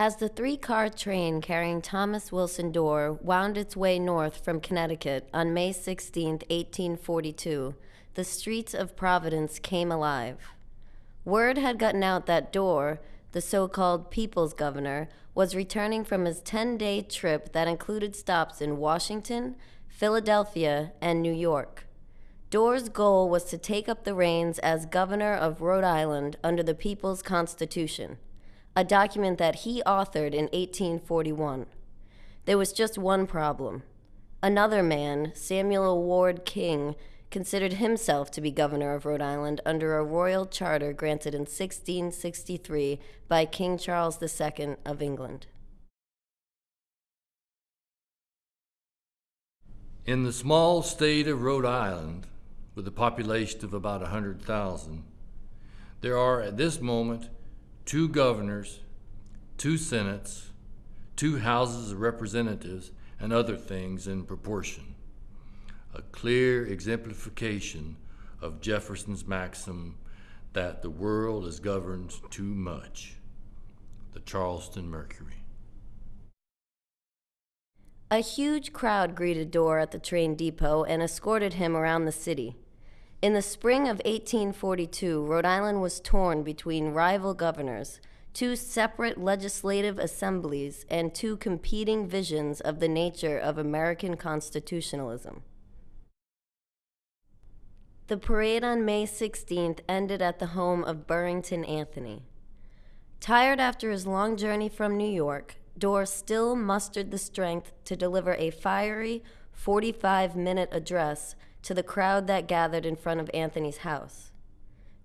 As the three car train carrying Thomas Wilson Dorr wound its way north from Connecticut on May 16, 1842, the streets of Providence came alive. Word had gotten out that Dorr, the so called People's Governor, was returning from his 10 day trip that included stops in Washington, Philadelphia, and New York. Dorr's goal was to take up the reins as governor of Rhode Island under the People's Constitution, a document that he authored in 1841. There was just one problem. Another man, Samuel Ward King, considered himself to be governor of Rhode Island under a royal charter granted in 1663 by King Charles II of England. In the small state of Rhode Island, with a population of about 100,000, there are at this moment two governors, two senates, two houses of representatives, and other things in proportion. A clear exemplification of Jefferson's maxim that the world is governed too much. The Charleston Mercury. A huge crowd greeted Dorr at the train depot and escorted him around the city. In the spring of 1842, Rhode Island was torn between rival governors, two separate legislative assemblies, and two competing visions of the nature of American constitutionalism. The parade on May 16th ended at the home of Burrington Anthony. Tired after his long journey from New York, Dorr still mustered the strength to deliver a fiery 45 minute address to the crowd that gathered in front of Anthony's house.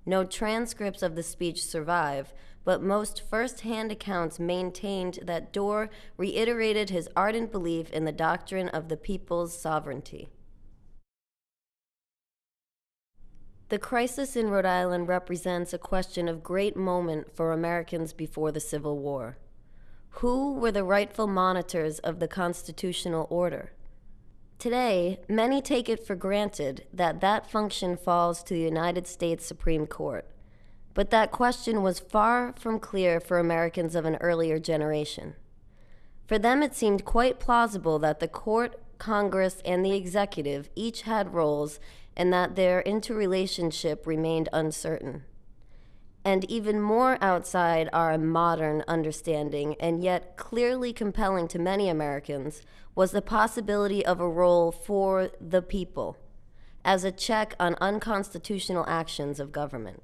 No transcripts of the speech survive, but most first hand accounts maintained that Dorr reiterated his ardent belief in the doctrine of the people's sovereignty. The crisis in Rhode Island represents a question of great moment for Americans before the Civil War. Who were the rightful monitors of the constitutional order? Today, many take it for granted that that function falls to the United States Supreme Court. But that question was far from clear for Americans of an earlier generation. For them, it seemed quite plausible that the court, Congress, and the executive each had roles and that their interrelationship remained uncertain. And even more outside our modern understanding, and yet clearly compelling to many Americans, was the possibility of a role for the people as a check on unconstitutional actions of government.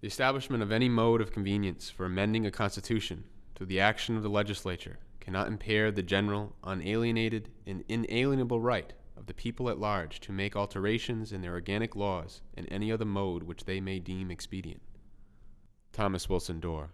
The establishment of any mode of convenience for amending a constitution through the action of the legislature cannot impair the general, unalienated, and inalienable right of the people at large to make alterations in their organic laws in any other mode which they may deem expedient. Thomas Wilson Dorr.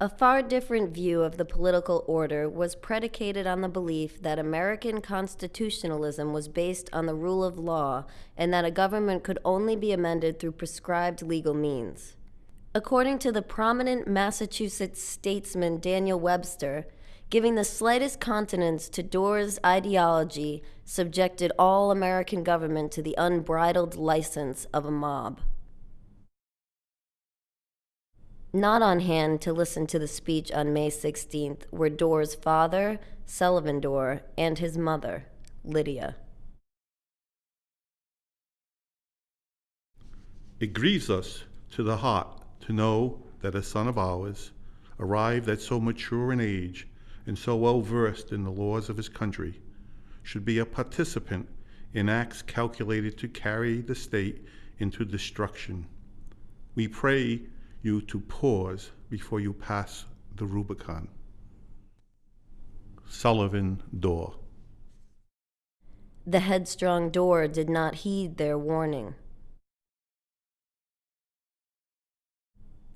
A far different view of the political order was predicated on the belief that American constitutionalism was based on the rule of law and that a government could only be amended through prescribed legal means. According to the prominent Massachusetts statesman Daniel Webster, giving the slightest countenance to Dorr's ideology subjected all American government to the unbridled license of a mob. Not on hand to listen to the speech on May 16th were Dorr's father, Sullivan Dorr, and his mother, Lydia. It grieves us to the heart to know that a son of ours, arrived at so mature an age and so well versed in the laws of his country, should be a participant in acts calculated to carry the state into destruction. We pray you to pause before you pass the Rubicon. Sullivan Dorr. The headstrong Dorr did not heed their warning.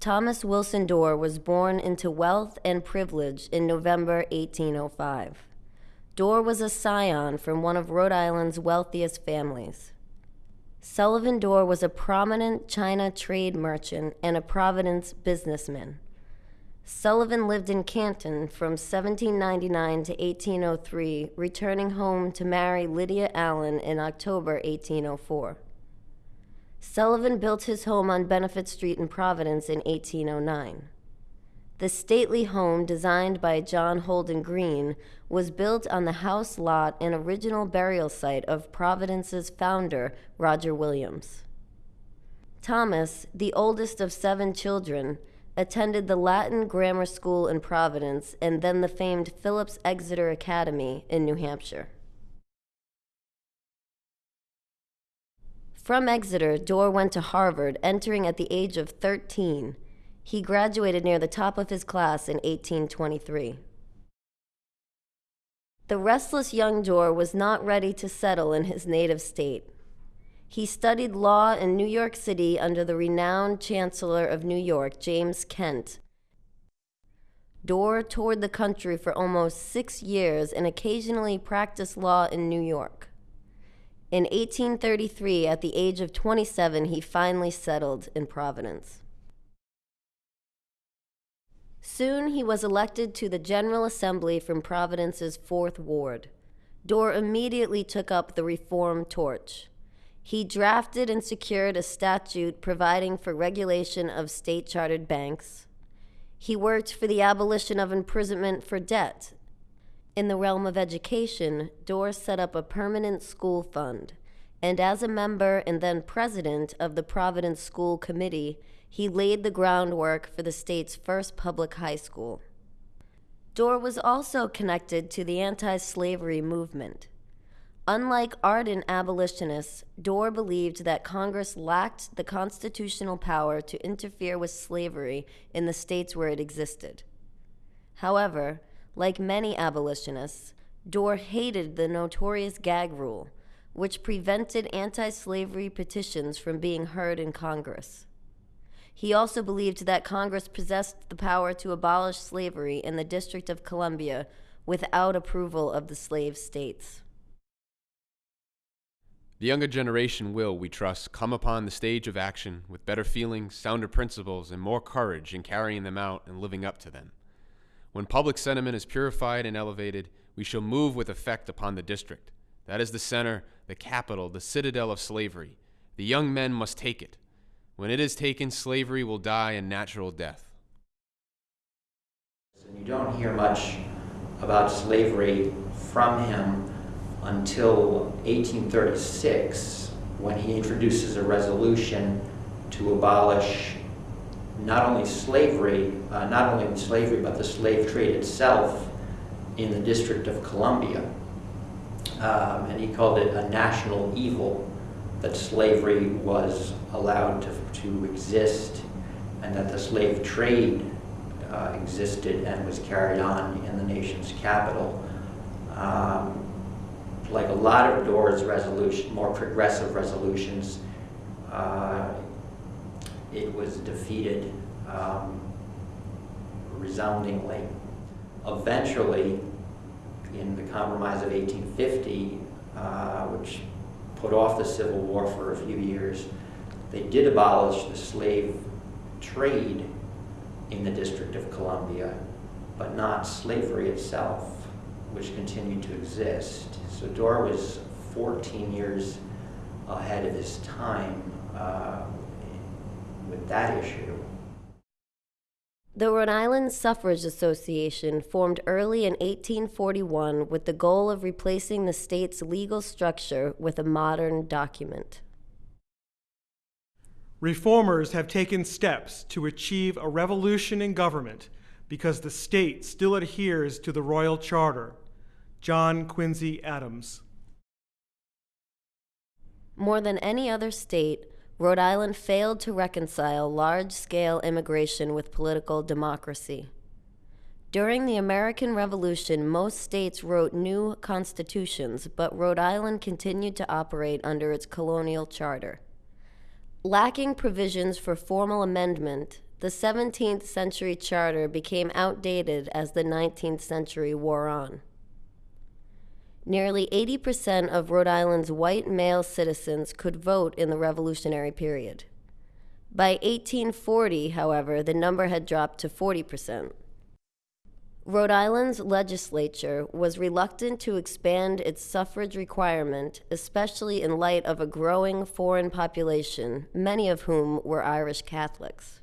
Thomas Wilson Dorr was born into wealth and privilege in November 1805. Dorr was a scion from one of Rhode Island's wealthiest families. Sullivan Dorr was a prominent China trade merchant and a Providence businessman. Sullivan lived in Canton from 1799 to 1803, returning home to marry Lydia Allen in October 1804. Sullivan built his home on Benefit Street in Providence in 1809. The stately home, designed by John Holden Green, was built on the house lot and original burial site of Providence's founder, Roger Williams. Thomas, the oldest of seven children, attended the Latin Grammar School in Providence and then the famed Phillips Exeter Academy in New Hampshire. From Exeter, Dorr went to Harvard, entering at the age of 13. He graduated near the top of his class in 1823. The restless young Dorr was not ready to settle in his native state. He studied law in New York City under the renowned Chancellor of New York, James Kent. Dorr toured the country for almost six years and occasionally practiced law in New York. In 1833, at the age of 27, he finally settled in Providence. Soon he was elected to the General Assembly from Providence's Fourth Ward. Dorr immediately took up the reform torch. He drafted and secured a statute providing for regulation of state chartered banks. He worked for the abolition of imprisonment for debt in the realm of education, Dorr set up a permanent school fund, and as a member and then president of the Providence School Committee, he laid the groundwork for the state's first public high school. Dorr was also connected to the anti slavery movement. Unlike ardent abolitionists, Dorr believed that Congress lacked the constitutional power to interfere with slavery in the states where it existed. However, like many abolitionists, Dorr hated the notorious gag rule, which prevented anti slavery petitions from being heard in Congress. He also believed that Congress possessed the power to abolish slavery in the District of Columbia without approval of the slave states. The younger generation will, we trust, come upon the stage of action with better feelings, sounder principles, and more courage in carrying them out and living up to them. When public sentiment is purified and elevated, we shall move with effect upon the district. That is the center, the capital, the citadel of slavery. The young men must take it. When it is taken, slavery will die a natural death. And you don't hear much about slavery from him until 1836 when he introduces a resolution to abolish not only slavery, uh, not only slavery, but the slave trade itself in the District of Columbia. Um, and he called it a national evil that slavery was allowed to, to exist and that the slave trade uh, existed and was carried on in the nation's capital. Um, like a lot of Dorr's resolution, more progressive resolutions, uh, it was defeated um, resoundingly. Eventually, in the Compromise of 1850, uh, which put off the Civil War for a few years, they did abolish the slave trade in the District of Columbia, but not slavery itself, which continued to exist. So Dorr was 14 years ahead of his time uh, with that issue. The Rhode Island Suffrage Association formed early in 1841 with the goal of replacing the state's legal structure with a modern document. Reformers have taken steps to achieve a revolution in government because the state still adheres to the Royal Charter. John Quincy Adams. More than any other state, Rhode Island failed to reconcile large scale immigration with political democracy. During the American Revolution, most states wrote new constitutions, but Rhode Island continued to operate under its colonial charter. Lacking provisions for formal amendment, the 17th century charter became outdated as the 19th century wore on. Nearly 80% of Rhode Island's white male citizens could vote in the Revolutionary period. By 1840, however, the number had dropped to 40%. Rhode Island's legislature was reluctant to expand its suffrage requirement, especially in light of a growing foreign population, many of whom were Irish Catholics.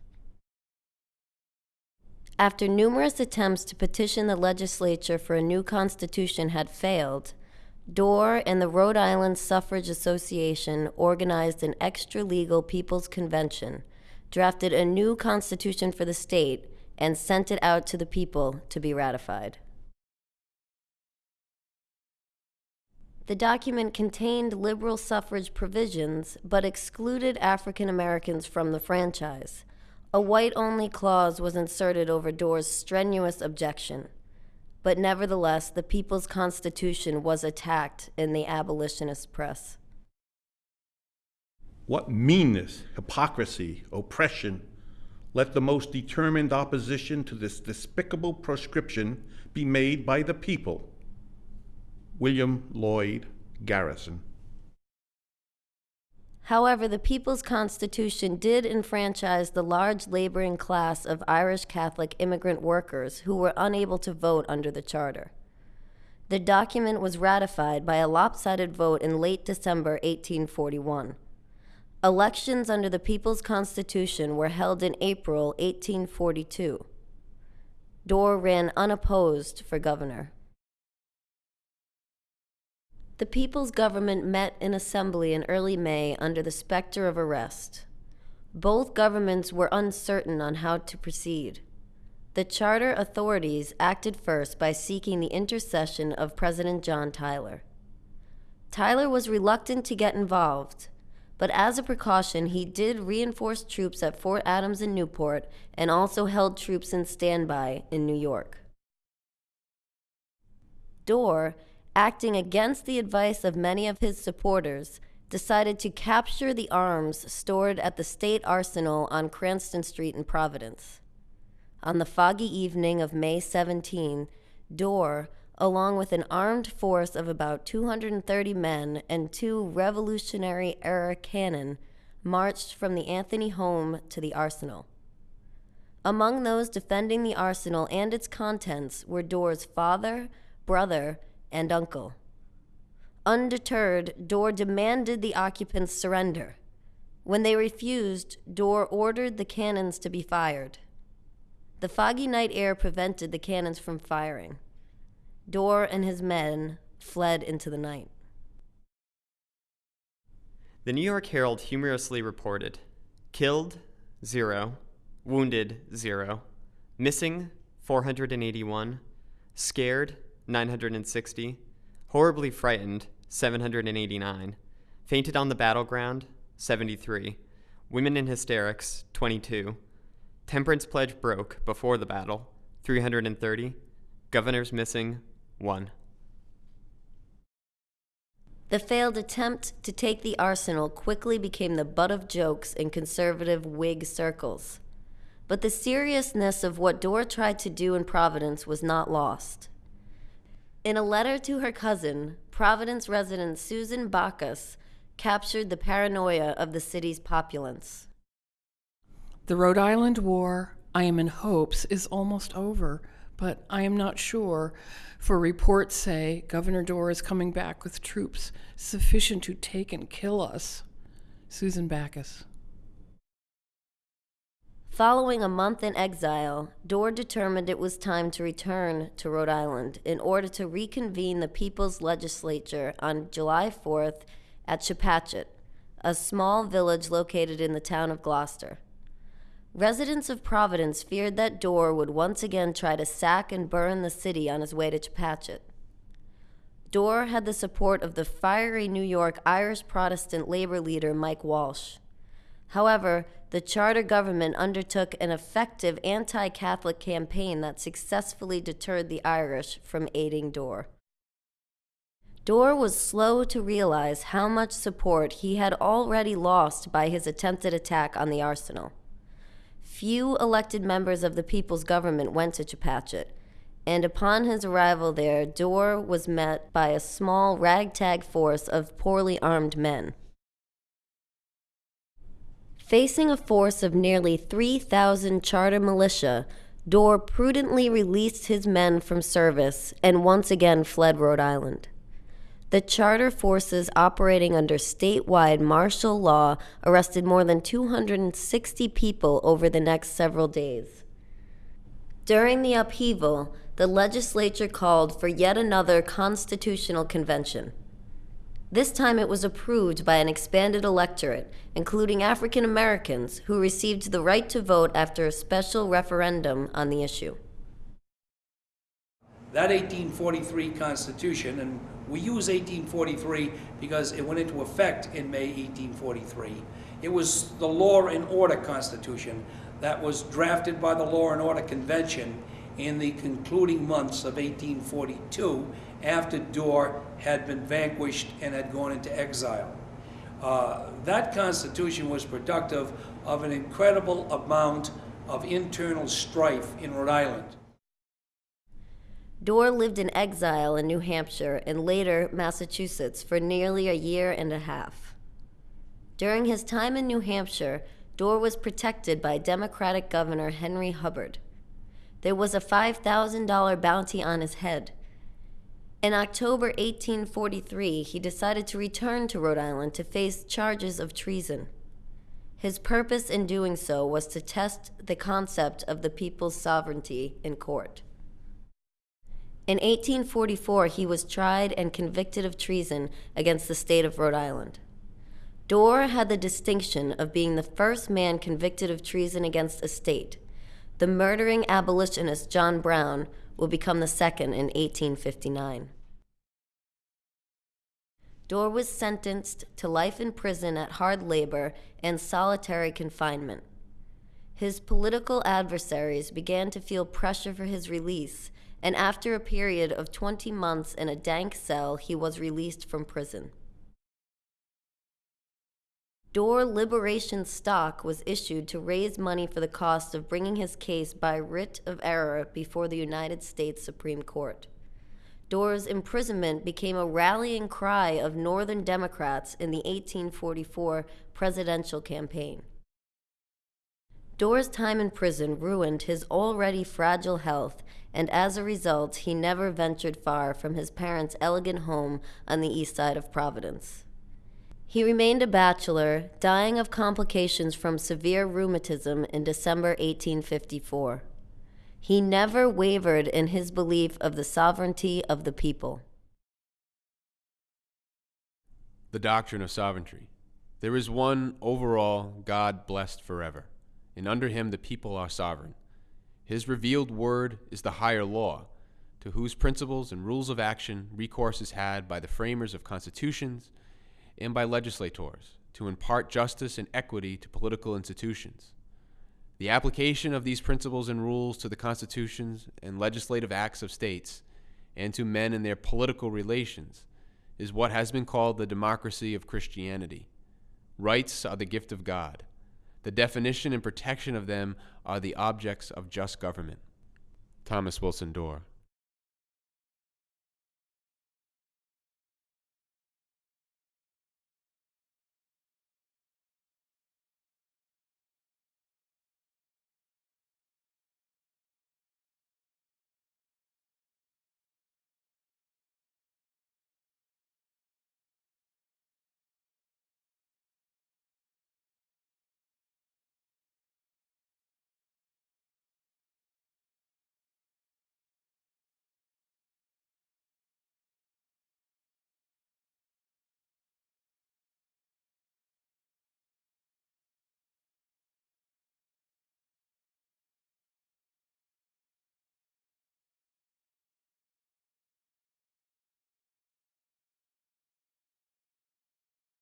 After numerous attempts to petition the legislature for a new constitution had failed, Dorr and the Rhode Island Suffrage Association organized an extra legal People's Convention, drafted a new constitution for the state, and sent it out to the people to be ratified. The document contained liberal suffrage provisions, but excluded African Americans from the franchise. A white only clause was inserted over Dorr's strenuous objection. But nevertheless, the People's Constitution was attacked in the abolitionist press. What meanness, hypocrisy, oppression. Let the most determined opposition to this despicable proscription be made by the people. William Lloyd Garrison. However, the People's Constitution did enfranchise the large laboring class of Irish Catholic immigrant workers who were unable to vote under the Charter. The document was ratified by a lopsided vote in late December 1841. Elections under the People's Constitution were held in April 1842. Dorr ran unopposed for governor. The people's government met in assembly in early May under the specter of arrest. Both governments were uncertain on how to proceed. The charter authorities acted first by seeking the intercession of President John Tyler. Tyler was reluctant to get involved, but as a precaution, he did reinforce troops at Fort Adams in Newport and also held troops in standby in New York. Dorr acting against the advice of many of his supporters, decided to capture the arms stored at the state arsenal on Cranston Street in Providence. On the foggy evening of May 17, Dorr, along with an armed force of about 230 men and two Revolutionary era cannon, marched from the Anthony home to the arsenal. Among those defending the arsenal and its contents were Dorr's father, brother, and uncle. Undeterred, Dorr demanded the occupants surrender. When they refused, Dorr ordered the cannons to be fired. The foggy night air prevented the cannons from firing. Dorr and his men fled into the night. The New York Herald humorously reported killed, zero, wounded, zero, missing, 481, scared, 960, horribly frightened, 789, fainted on the battleground, 73, women in hysterics, 22, temperance pledge broke before the battle, 330, governors missing, 1. The failed attempt to take the arsenal quickly became the butt of jokes in conservative Whig circles. But the seriousness of what Dorr tried to do in Providence was not lost. In a letter to her cousin, Providence resident Susan Bacchus captured the paranoia of the city's populace. The Rhode Island War, I am in hopes, is almost over, but I am not sure, for reports say Governor Dorr is coming back with troops sufficient to take and kill us. Susan Bacchus. Following a month in exile, Dorr determined it was time to return to Rhode Island in order to reconvene the People's Legislature on July 4th at Chepachet, a small village located in the town of Glocester. Residents of Providence feared that Dorr would once again try to sack and burn the city on his way to Chepachet. Dorr had the support of the fiery New York Irish Protestant labor leader Mike Walsh. However, the charter government undertook an effective anti Catholic campaign that successfully deterred the Irish from aiding Dorr. Dorr was slow to realize how much support he had already lost by his attempted attack on the arsenal. Few elected members of the people's government went to Chepachet, and upon his arrival there, Dorr was met by a small ragtag force of poorly armed men. Facing a force of nearly 3,000 charter militia, Dorr prudently released his men from service and once again fled Rhode Island. The charter forces operating under statewide martial law arrested more than 260 people over the next several days. During the upheaval, the legislature called for yet another constitutional convention. This time it was approved by an expanded electorate, including African Americans, who received the right to vote after a special referendum on the issue. That 1843 Constitution, and we use 1843 because it went into effect in May 1843. It was the Law and Order Constitution that was drafted by the Law and Order Convention in the concluding months of 1842 after Dorr had been vanquished and had gone into exile. Uh, that Constitution was productive of an incredible amount of internal strife in Rhode Island. Dorr lived in exile in New Hampshire and later Massachusetts for nearly a year and a half. During his time in New Hampshire, Dorr was protected by Democratic Governor Henry Hubbard. There was a $5,000 bounty on his head. In October 1843, he decided to return to Rhode Island to face charges of treason. His purpose in doing so was to test the concept of the people's sovereignty in court. In 1844, he was tried and convicted of treason against the state of Rhode Island. Dorr had the distinction of being the first man convicted of treason against a state. The murdering abolitionist John Brown will become the second in 1859. Dorr was sentenced to life in prison at hard labor and solitary confinement. His political adversaries began to feel pressure for his release and after a period of 20 months in a dank cell, he was released from prison. Dorr Liberation Stock was issued to raise money for the cost of bringing his case by writ of error before the United States Supreme Court. Dorr's imprisonment became a rallying cry of Northern Democrats in the 1844 presidential campaign. Dorr's time in prison ruined his already fragile health, and as a result, he never ventured far from his parents' elegant home on the east side of Providence. He remained a bachelor, dying of complications from severe rheumatism in December 1854. He never wavered in his belief of the sovereignty of the people. The doctrine of sovereignty. There is one overall God blessed forever and under him the people are sovereign. His revealed word is the higher law, to whose principles and rules of action recourse is had by the framers of constitutions and by legislators to impart justice and equity to political institutions. The application of these principles and rules to the constitutions and legislative acts of states and to men in their political relations is what has been called the democracy of Christianity. Rights are the gift of God. The definition and protection of them are the objects of just government. Thomas Wilson Dorr.